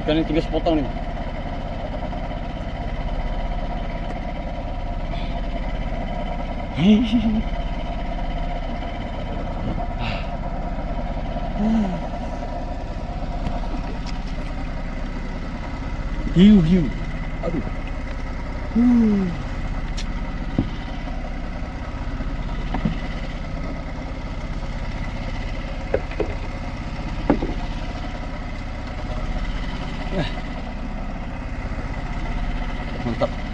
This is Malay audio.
Ikan ni tinggal sepotong ni. Hiu hiu. Aduh. Huh. Eh. Mantap.